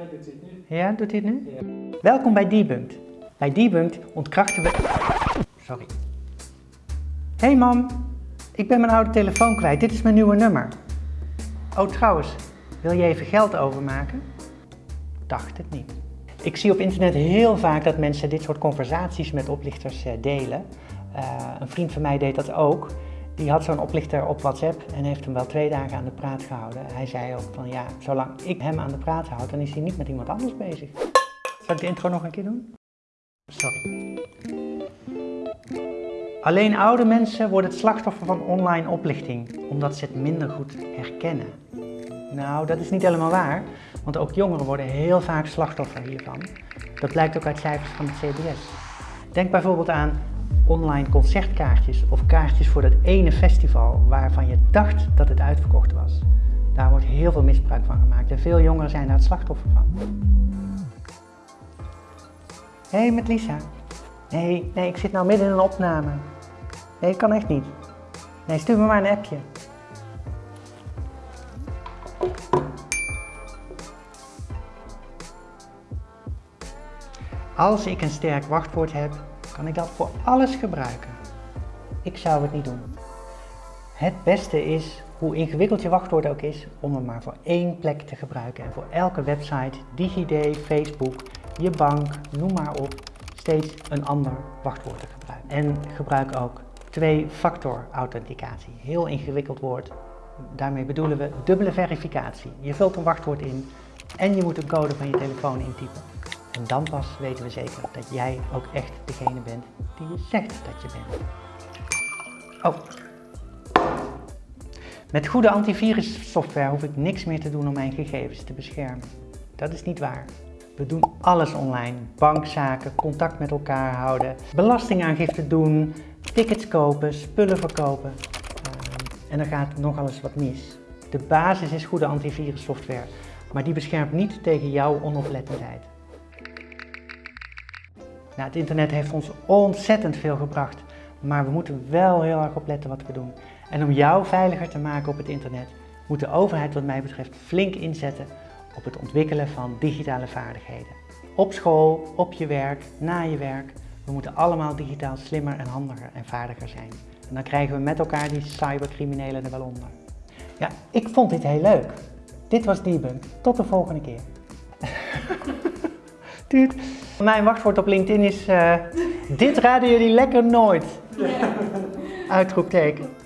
Doet dit nu. Ja, doet hij het nu? Ja. Welkom bij Debunked. Bij Debunked ontkrachten we... Sorry. Hey mam, ik ben mijn oude telefoon kwijt. Dit is mijn nieuwe nummer. Oh trouwens, wil je even geld overmaken? Dacht het niet. Ik zie op internet heel vaak dat mensen dit soort conversaties met oplichters eh, delen. Eh, een vriend van mij deed dat ook. Die had zo'n oplichter op WhatsApp en heeft hem wel twee dagen aan de praat gehouden. Hij zei ook van ja, zolang ik hem aan de praat houd, dan is hij niet met iemand anders bezig. Zal ik de intro nog een keer doen? Sorry. Alleen oude mensen worden het slachtoffer van online oplichting, omdat ze het minder goed herkennen. Nou, dat is niet helemaal waar, want ook jongeren worden heel vaak slachtoffer hiervan. Dat blijkt ook uit cijfers van het CBS. Denk bijvoorbeeld aan online concertkaartjes of kaartjes voor dat ene festival waarvan je dacht dat het uitverkocht was. Daar wordt heel veel misbruik van gemaakt en veel jongeren zijn daar het slachtoffer van. Hé, hey, met Lisa. Nee, nee, ik zit nou midden in een opname. Nee, ik kan echt niet. Nee, stuur me maar een appje. Als ik een sterk wachtwoord heb, kan ik dat voor alles gebruiken. Ik zou het niet doen. Het beste is, hoe ingewikkeld je wachtwoord ook is, om hem maar voor één plek te gebruiken. En voor elke website, DigiD, Facebook, je bank, noem maar op, steeds een ander wachtwoord te gebruiken. En gebruik ook twee-factor authenticatie. Heel ingewikkeld woord. Daarmee bedoelen we dubbele verificatie. Je vult een wachtwoord in en je moet een code van je telefoon intypen. En dan pas weten we zeker dat jij ook echt degene bent die je zegt dat je bent. Oh. Met goede antivirussoftware hoef ik niks meer te doen om mijn gegevens te beschermen. Dat is niet waar. We doen alles online. Bankzaken, contact met elkaar houden, belastingaangifte doen, tickets kopen, spullen verkopen. Uh, en er gaat nogal eens wat mis. De basis is goede antivirussoftware, maar die beschermt niet tegen jouw onoplettendheid. Nou, het internet heeft ons ontzettend veel gebracht, maar we moeten wel heel erg opletten wat we doen. En om jou veiliger te maken op het internet, moet de overheid wat mij betreft flink inzetten op het ontwikkelen van digitale vaardigheden. Op school, op je werk, na je werk. We moeten allemaal digitaal slimmer en handiger en vaardiger zijn. En dan krijgen we met elkaar die cybercriminelen er wel onder. Ja, ik vond dit heel leuk. Dit was Debunk. Tot de volgende keer. Duurt. Mijn wachtwoord op LinkedIn is uh, dit raden jullie lekker nooit. Uitroepteken.